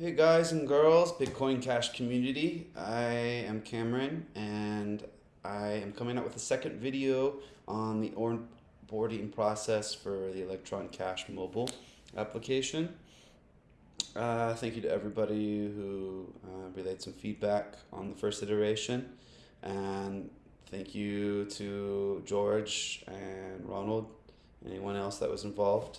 Hey guys and girls, Bitcoin Cash community. I am Cameron and I am coming out with a second video on the onboarding process for the Electron Cash mobile application. Uh, thank you to everybody who uh, relayed some feedback on the first iteration and thank you to George and Ronald, anyone else that was involved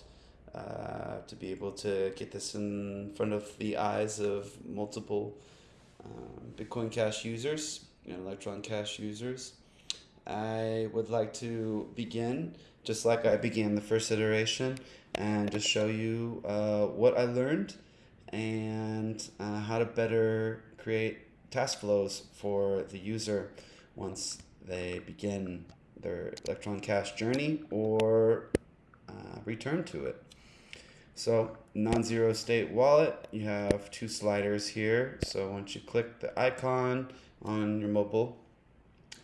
uh, to be able to get this in front of the eyes of multiple um, Bitcoin Cash users and Electron Cash users. I would like to begin just like I began the first iteration and just show you uh, what I learned and uh, how to better create task flows for the user once they begin their Electron Cash journey or uh, return to it. So non-zero state wallet, you have two sliders here. So once you click the icon on your mobile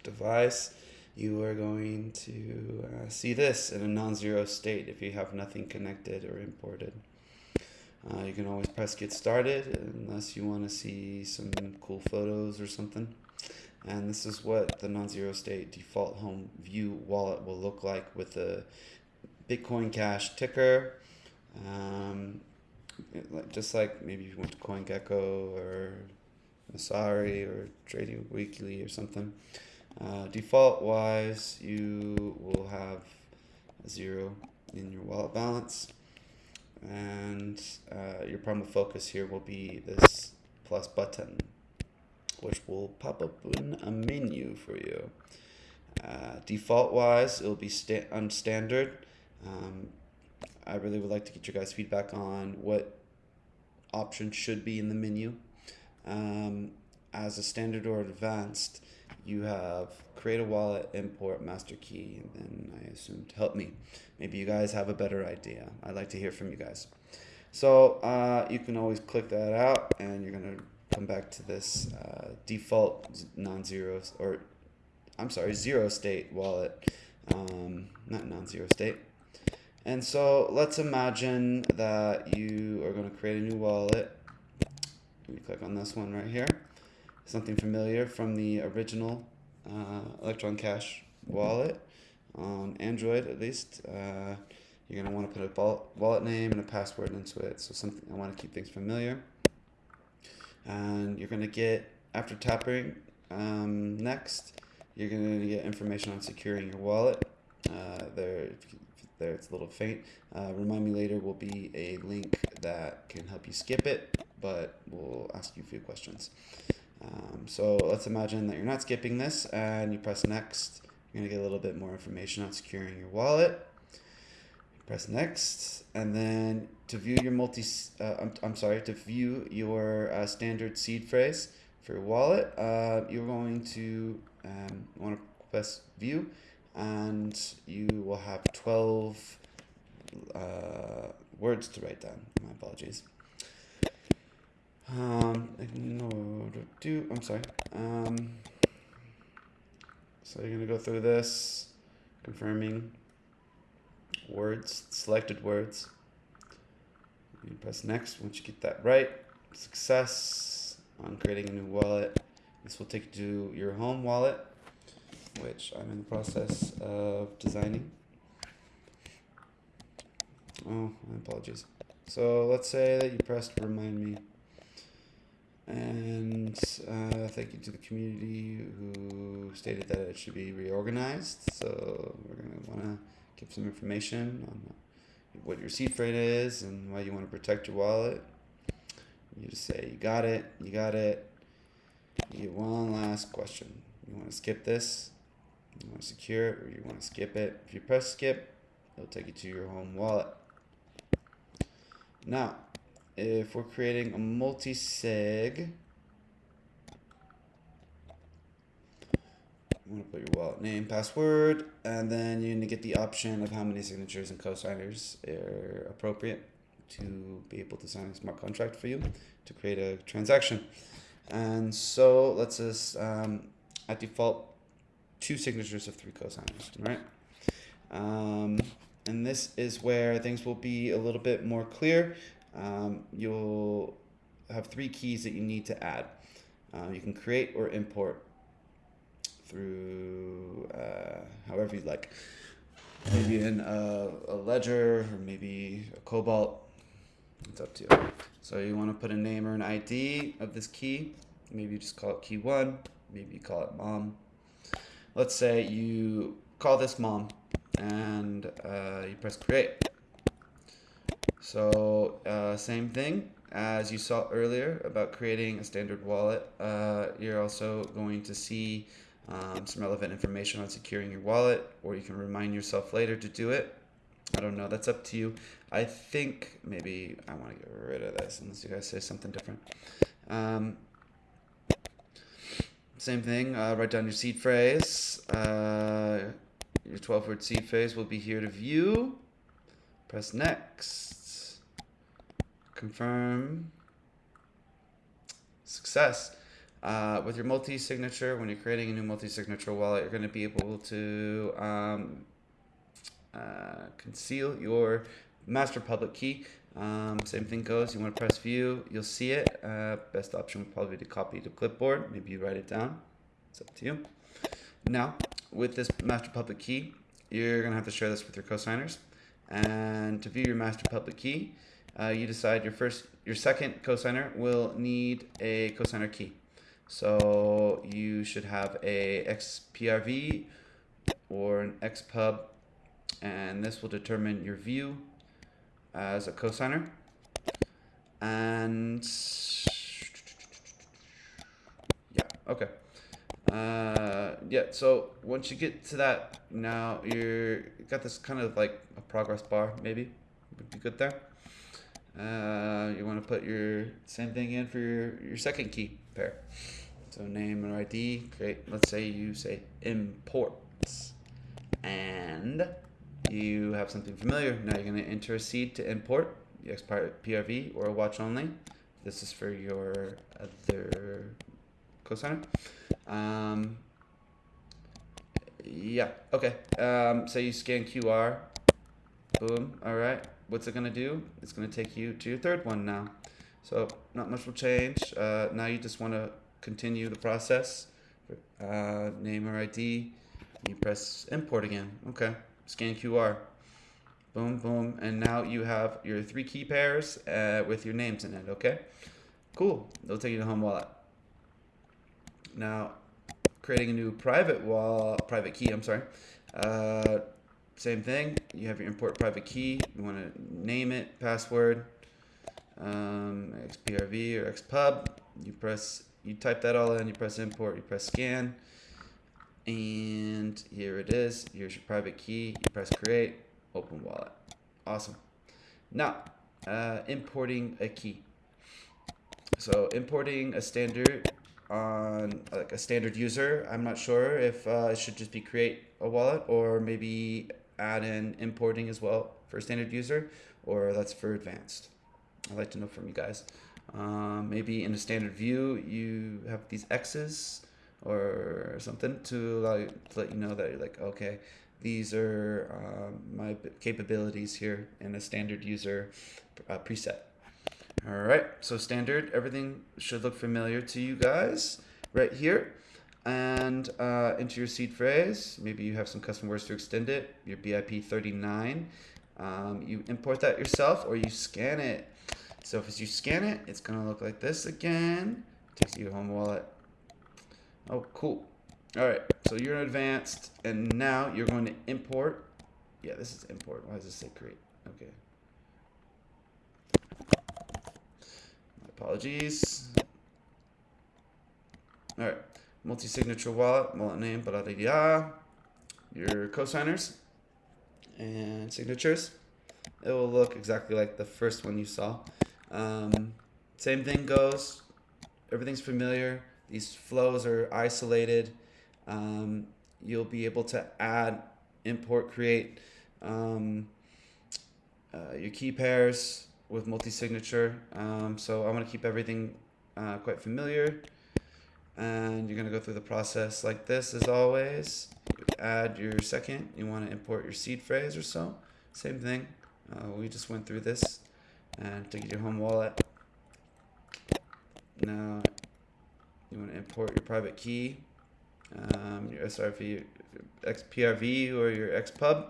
device, you are going to uh, see this in a non-zero state if you have nothing connected or imported. Uh, you can always press get started unless you want to see some cool photos or something. And this is what the non-zero state default home view wallet will look like with the Bitcoin Cash ticker um, just like maybe if you went to CoinGecko or Messari or Trading Weekly or something. Uh, default wise, you will have zero in your wallet balance. And uh, your primary focus here will be this plus button, which will pop up in a menu for you. Uh, default wise, it'll be sta unstandard. Um, I really would like to get your guys' feedback on what options should be in the menu. Um, as a standard or advanced, you have create a wallet, import master key, and then I assume to help me. Maybe you guys have a better idea. I'd like to hear from you guys. So uh, you can always click that out and you're gonna come back to this uh, default non-zero or I'm sorry, zero state wallet, um, not non-zero state. And so let's imagine that you are going to create a new wallet. You click on this one right here. Something familiar from the original uh, Electron Cash wallet on Android at least. Uh, you're going to want to put a wallet name and a password into it. So something I want to keep things familiar. And you're going to get, after tapping um, next, you're going to get information on securing your wallet. Uh, there, there. It's a little faint. Uh, remind me later will be a link that can help you skip it, but we'll ask you a few questions. Um, so let's imagine that you're not skipping this and you press next. You're going to get a little bit more information on securing your wallet. Press next, and then to view your multi, uh, I'm, I'm sorry, to view your uh, standard seed phrase for your wallet, uh, you're going to um, want to press view and you will have 12 uh, words to write down. My apologies. Um, do, I'm sorry. Um, so you're going to go through this, confirming words, selected words. You press next once you get that right. Success on creating a new wallet. This will take you to your home wallet which I'm in the process of designing. Oh, my apologies. So let's say that you pressed remind me. And uh, thank you to the community who stated that it should be reorganized. So we're going to want to give some information on what your seed phrase is and why you want to protect your wallet. You just say, you got it, you got it. You get one last question. You want to skip this? You want to secure it or you want to skip it. If you press skip, it'll take you to your home wallet. Now, if we're creating a multi-sig, you want to put your wallet name, password, and then you're going to get the option of how many signatures and cosigners are appropriate to be able to sign a smart contract for you to create a transaction. And so let's just, um, at default, two signatures of three cosigners, right? Um, and this is where things will be a little bit more clear. Um, you'll have three keys that you need to add. Uh, you can create or import through uh, however you'd like. Maybe in a, a ledger or maybe a cobalt. It's up to you. So you want to put a name or an ID of this key. Maybe you just call it key one. Maybe you call it mom. Let's say you call this mom and uh, you press create. So uh, same thing as you saw earlier about creating a standard wallet. Uh, you're also going to see um, some relevant information on securing your wallet, or you can remind yourself later to do it. I don't know. That's up to you. I think maybe I want to get rid of this unless you guys say something different. Um, same thing. Uh, write down your seed phrase. Uh, your 12 word seed phrase will be here to view. Press next. Confirm. Success. Uh, with your multi-signature, when you're creating a new multi-signature wallet, you're going to be able to um, uh, conceal your master public key. Um, same thing goes. You want to press view, you'll see it. Uh, best option would probably be to copy to clipboard. Maybe you write it down. It's up to you. Now, with this master public key, you're going to have to share this with your cosigners. And to view your master public key, uh, you decide your first, your second cosigner will need a cosigner key. So you should have a XPRV or an XPub, and this will determine your view as a cosigner. And yeah, okay. Uh, yeah, so once you get to that, now you're you got this kind of like a progress bar, maybe would be good there. Uh, you want to put your same thing in for your, your second key pair. So name and ID, great. Let's say you say imports and you have something familiar. Now you're going to enter a seed to import the PRV or watch only. This is for your other cosigner. Um, yeah, okay. Um, so you scan QR. Boom. All right. What's it going to do? It's going to take you to your third one now. So not much will change. Uh, now you just want to continue the process. Uh, name or ID. You press import again. Okay. Scan QR. Boom, boom. And now you have your three key pairs uh, with your names in it. Okay. Cool. They'll take you to home wallet. Now, creating a new private wall, private key. I'm sorry. Uh, same thing. You have your import private key. You want to name it, password, um, XPRV or XPub. You press you type that all in, you press import, you press scan, and here it is. Here's your private key. You press create, open wallet. Awesome. Now, uh, importing a key. So importing a standard on like a standard user, I'm not sure if uh, it should just be create a wallet or maybe add in importing as well for a standard user, or that's for advanced. I'd like to know from you guys. Um, maybe in a standard view, you have these X's or something to, allow, you to let you know that you're like, okay, these are um, my capabilities here in a standard user uh, preset. All right, so standard, everything should look familiar to you guys right here. And uh, into your seed phrase, maybe you have some custom words to extend it, your BIP 39. Um, you import that yourself or you scan it so if you scan it, it's going to look like this again. Takes you to home wallet. Oh, cool. All right, so you're in advanced, and now you're going to import. Yeah, this is import. Why does this say create? Okay. My apologies. All right, multi-signature wallet, wallet name, blah, blah, blah, Your cosigners and signatures. It will look exactly like the first one you saw. Um, same thing goes. Everything's familiar. These flows are isolated. Um, you'll be able to add, import, create um, uh, your key pairs with multi-signature. Um, so I want to keep everything uh, quite familiar. And you're going to go through the process like this as always. Add your second. You want to import your seed phrase or so. Same thing. Uh, we just went through this and take your home wallet. now you want to import your private key, um, your SRV, XPRV or your XPub.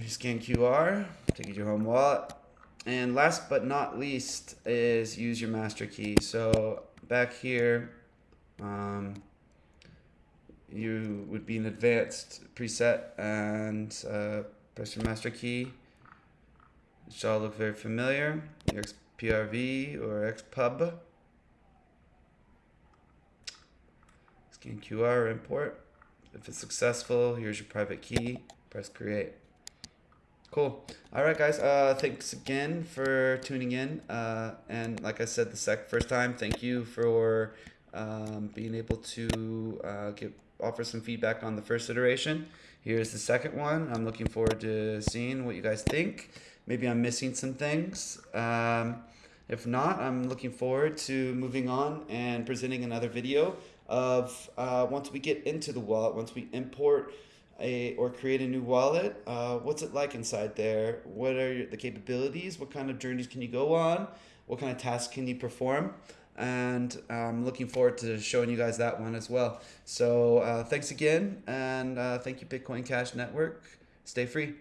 You scan QR, take you to your home wallet. And last but not least is use your master key. So back here, um, you would be an advanced preset and uh, press your master key. It should all look very familiar. Your XPRV or XPub. Scan QR import. If it's successful, here's your private key. Press create. Cool. All right, guys. Uh, thanks again for tuning in. Uh, and like I said the sec first time, thank you for um, being able to uh, give offer some feedback on the first iteration. Here's the second one. I'm looking forward to seeing what you guys think. Maybe I'm missing some things. Um, if not, I'm looking forward to moving on and presenting another video of uh, once we get into the wallet, once we import a or create a new wallet, uh, what's it like inside there? What are the capabilities? What kind of journeys can you go on? What kind of tasks can you perform? And I'm looking forward to showing you guys that one as well. So uh, thanks again, and uh, thank you Bitcoin Cash Network. Stay free.